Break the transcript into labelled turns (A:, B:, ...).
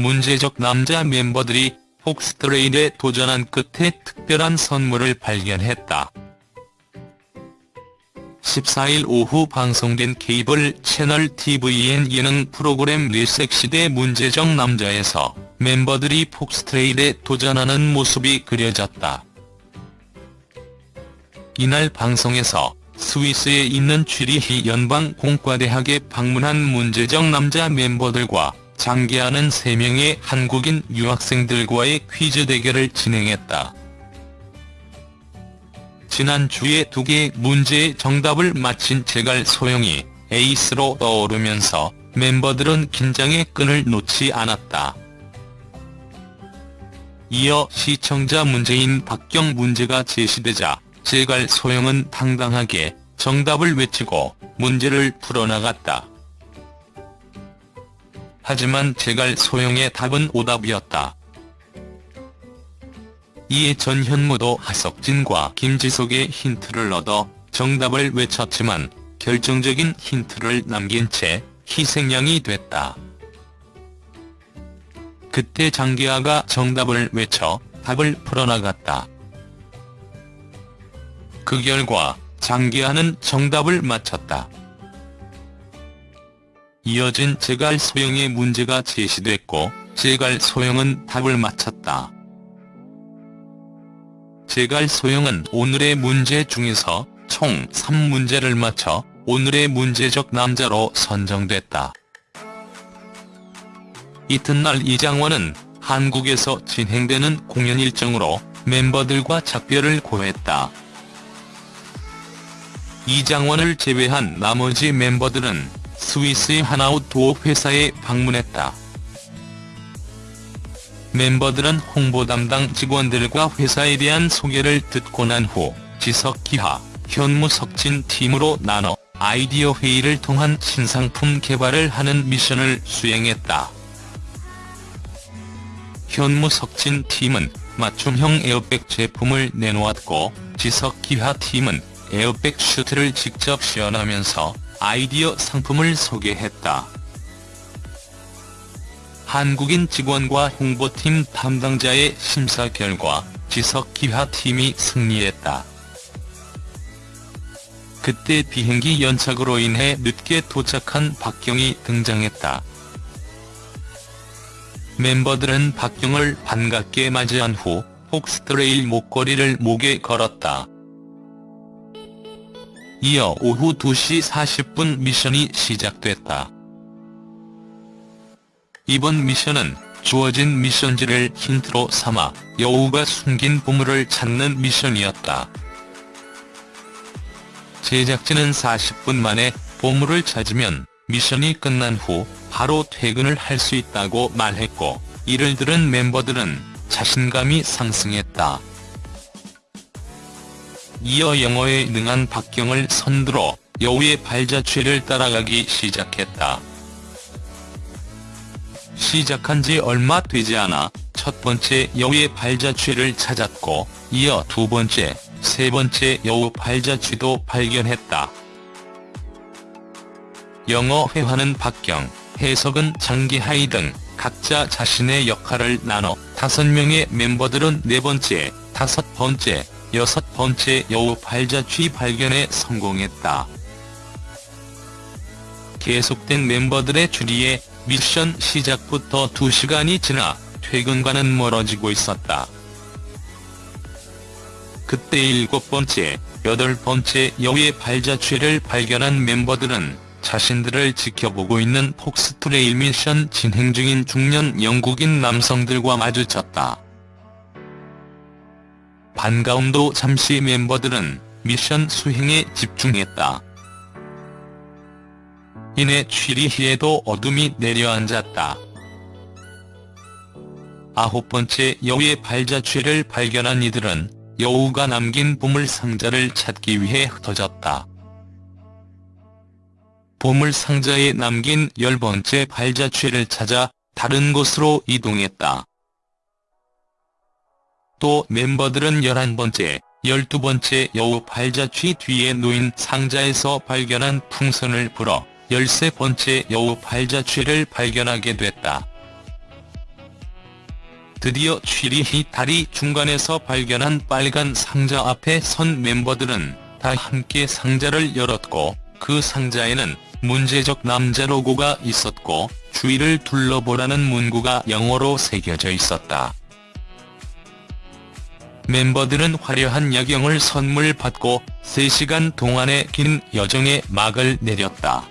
A: 문제적 남자 멤버들이 폭스트레일에 도전한 끝에 특별한 선물을 발견했다. 14일 오후 방송된 케이블 채널 TVN 예능 프로그램 리섹시대 문제적 남자에서 멤버들이 폭스트레일에 도전하는 모습이 그려졌다. 이날 방송에서 스위스에 있는 취리히 연방 공과대학에 방문한 문제적 남자 멤버들과 장기하는 3명의 한국인 유학생들과의 퀴즈 대결을 진행했다. 지난주에 두 개의 문제의 정답을 맞힌 제갈 소영이 에이스로 떠오르면서 멤버들은 긴장의 끈을 놓지 않았다. 이어 시청자 문제인 박경 문제가 제시되자 제갈 소영은 당당하게 정답을 외치고 문제를 풀어나갔다. 하지만 제갈 소영의 답은 오답이었다. 이에 전현무도 하석진과 김지석의 힌트를 얻어 정답을 외쳤지만 결정적인 힌트를 남긴 채 희생양이 됐다. 그때 장기하가 정답을 외쳐 답을 풀어나갔다. 그 결과 장기하는 정답을 맞췄다. 이어진 제갈 소영의 문제가 제시됐고 제갈 소영은 답을 맞췄다. 제갈 소영은 오늘의 문제 중에서 총 3문제를 맞춰 오늘의 문제적 남자로 선정됐다. 이튿날 이장원은 한국에서 진행되는 공연 일정으로 멤버들과 작별을 고했다. 이장원을 제외한 나머지 멤버들은 스위스의 하나웃 도어 회사에 방문했다. 멤버들은 홍보 담당 직원들과 회사에 대한 소개를 듣고 난 후 지석 기하, 현무 석진 팀으로 나눠 아이디어 회의를 통한 신상품 개발을 하는 미션을 수행했다. 현무 석진 팀은 맞춤형 에어백 제품을 내놓았고 지석 기하 팀은 에어백 슈트를 직접 시연하면서 아이디어 상품을 소개했다. 한국인 직원과 홍보팀 담당자의 심사 결과 지석 기하팀이 승리했다. 그때 비행기 연착으로 인해 늦게 도착한 박경이 등장했다. 멤버들은 박경을 반갑게 맞이한 후 폭스트레일 목걸이를 목에 걸었다. 이어 오후 2시 40분 미션이 시작됐다. 이번 미션은 주어진 미션지를 힌트로 삼아 여우가 숨긴 보물을 찾는 미션이었다. 제작진은 40분 만에 보물을 찾으면 미션이 끝난 후 바로 퇴근을 할 수 있다고 말했고 이를 들은 멤버들은 자신감이 상승했다. 이어 영어에 능한 박경을 선두로 여우의 발자취를 따라가기 시작했다. 시작한 지 얼마 되지 않아 첫 번째 여우의 발자취를 찾았고 이어 두 번째, 세 번째 여우 발자취도 발견했다. 영어 회화는 박경, 해석은 장기하이 등 각자 자신의 역할을 나눠 다섯 명의 멤버들은 네 번째, 다섯 번째, 여섯 번째 여우 발자취 발견에 성공했다. 계속된 멤버들의 추리에 미션 시작부터 2시간이 지나 퇴근과는 멀어지고 있었다. 그때 일곱 번째, 여덟 번째 여우의 발자취를 발견한 멤버들은 자신들을 지켜보고 있는 폭스트레일 미션 진행 중인 중년 영국인 남성들과 마주쳤다. 반가움도 잠시 멤버들은 미션 수행에 집중했다. 이내 취리히에도 어둠이 내려앉았다. 아홉 번째 여우의 발자취를 발견한 이들은 여우가 남긴 보물 상자를 찾기 위해 흩어졌다. 보물 상자에 남긴 열 번째 발자취를 찾아 다른 곳으로 이동했다. 또 멤버들은 열한 번째, 열두 번째 여우 발자취 뒤에 놓인 상자에서 발견한 풍선을 불어 열세 번째 여우 발자취를 발견하게 됐다. 드디어 취리히 다리 중간에서 발견한 빨간 상자 앞에 선 멤버들은 다 함께 상자를 열었고 그 상자에는 문제적 남자 로고가 있었고 주위를 둘러보라는 문구가 영어로 새겨져 있었다. 멤버들은 화려한 야경을 선물 받고 3시간 동안의 긴 여정에 막을 내렸다.